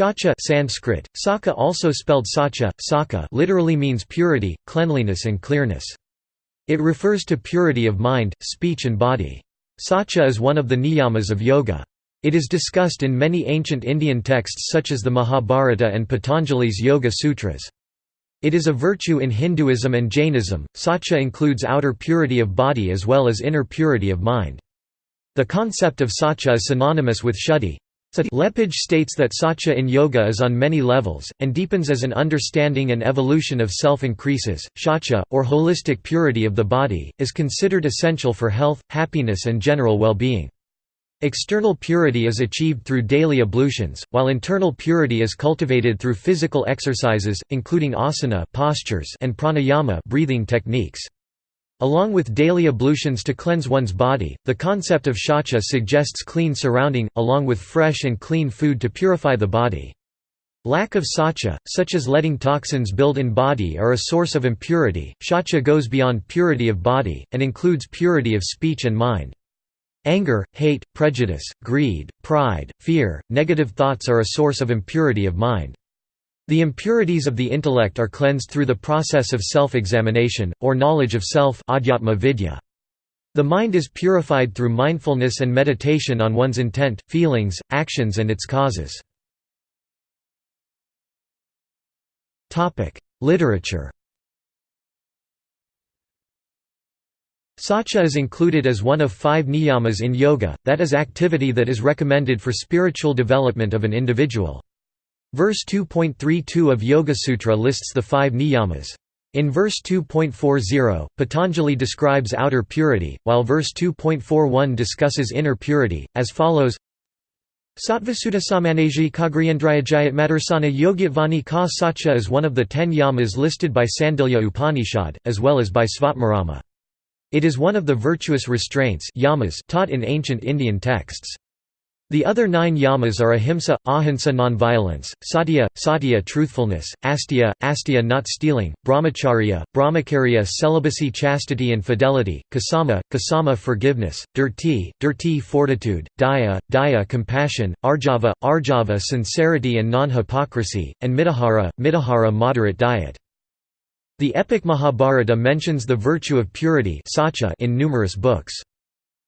Shaucha Sanskrit, Saka also spelled Saucha, Saka literally means purity, cleanliness and clearness. It refers to purity of mind, speech and body. Sacha is one of the niyamas of yoga. It is discussed in many ancient Indian texts such as the Mahabharata and Patanjali's Yoga Sutras. It is a virtue in Hinduism and Jainism. Sacha includes outer purity of body as well as inner purity of mind. The concept of sacha is synonymous with shuddhi. Lepage states that satya in yoga is on many levels, and deepens as an understanding and evolution of self increases. Satya, or holistic purity of the body, is considered essential for health, happiness, and general well being. External purity is achieved through daily ablutions, while internal purity is cultivated through physical exercises, including asana postures and pranayama breathing techniques. Along with daily ablutions to cleanse one's body, the concept of shaucha suggests clean surrounding, along with fresh and clean food to purify the body. Lack of sacha, such as letting toxins build in body are a source of impurity. Shaucha goes beyond purity of body, and includes purity of speech and mind. Anger, hate, prejudice, greed, pride, fear, negative thoughts are a source of impurity of mind. The impurities of the intellect are cleansed through the process of self-examination, or knowledge of self The mind is purified through mindfulness and meditation on one's intent, feelings, actions and its causes. Literature Sacha is included as one of five niyamas in yoga, that is activity that is recommended for spiritual development of an individual. Verse 2.32 of Yoga Sutra lists the five niyamas. In verse 2.40, Patanjali describes outer purity, while verse 2.41 discusses inner purity, as follows Sattvasuddha samanaji kagriyendrayajayat madarsana yogyavani ka sacha is one of the ten yamas listed by Sandilya Upanishad, as well as by Svatmarama. It is one of the virtuous restraints yamas taught in ancient Indian texts. The other nine yamas are ahimsa, ahimsa nonviolence, satya, satya truthfulness, asteya, asteya not stealing, brahmacharya, brahmacharya celibacy chastity and fidelity, kasama, kasama forgiveness, dhriti, dhriti fortitude, daya, daya compassion, arjava, arjava sincerity and non-hypocrisy, and mitahara, mitahara moderate diet. The epic Mahabharata mentions the virtue of purity in numerous books.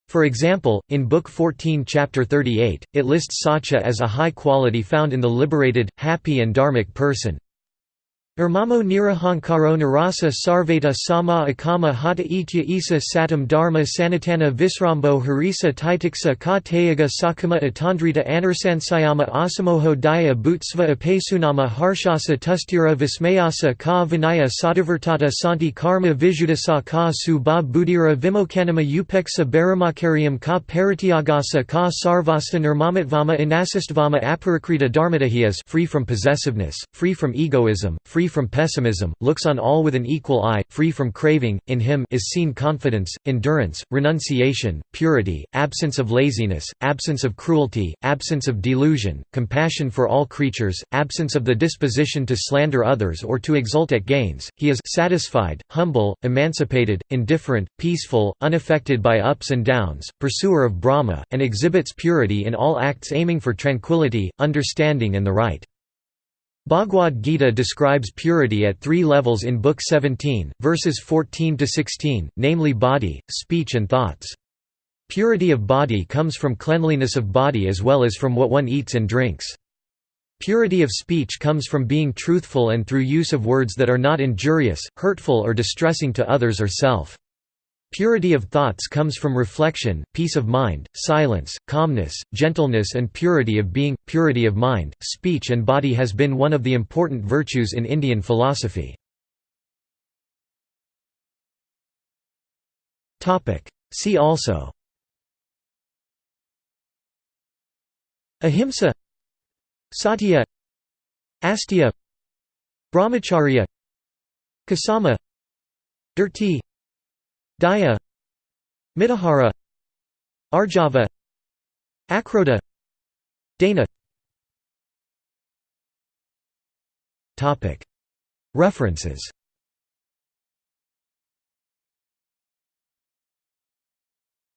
For example, in Book 14 Chapter 38, it lists sacha as a high quality found in the liberated, happy and dharmic person, Irmamo nirahankaro narasa sarveta sama akama hata itya isa satam dharma sanatana visrambo harisa titiksa ka tayaga sakama atandrita anarsansayama asamoho daya bhutsva apesunama harshasa tustira vismayasa ka vinaya sadavartata santi karma vijudasa ka subha buddhira vimokanama upeksa baramakaryam ka parityagasa ka sarvasta nirmamatvama inasistvama aparikrita dharmadahiyas free from possessiveness, free from egoism, free free from pessimism, looks on all with an equal eye, free from craving, in him is seen confidence, endurance, renunciation, purity, absence of laziness, absence of cruelty, absence of delusion, compassion for all creatures, absence of the disposition to slander others or to exult at gains, he is satisfied, humble, emancipated, indifferent, peaceful, unaffected by ups and downs, pursuer of Brahma, and exhibits purity in all acts aiming for tranquility, understanding and the right. Bhagavad Gita describes purity at three levels in Book 17, verses 14–16, namely body, speech and thoughts. Purity of body comes from cleanliness of body as well as from what one eats and drinks. Purity of speech comes from being truthful and through use of words that are not injurious, hurtful or distressing to others or self. Purity of thoughts comes from reflection, peace of mind, silence, calmness, gentleness and purity of being. Purity of mind, speech and body has been one of the important virtues in Indian philosophy. See also. Ahimsa. Satya. Asteya. Brahmacharya. Kasama. Dhriti Daya Mitahara Arjava Akrodha Dana. References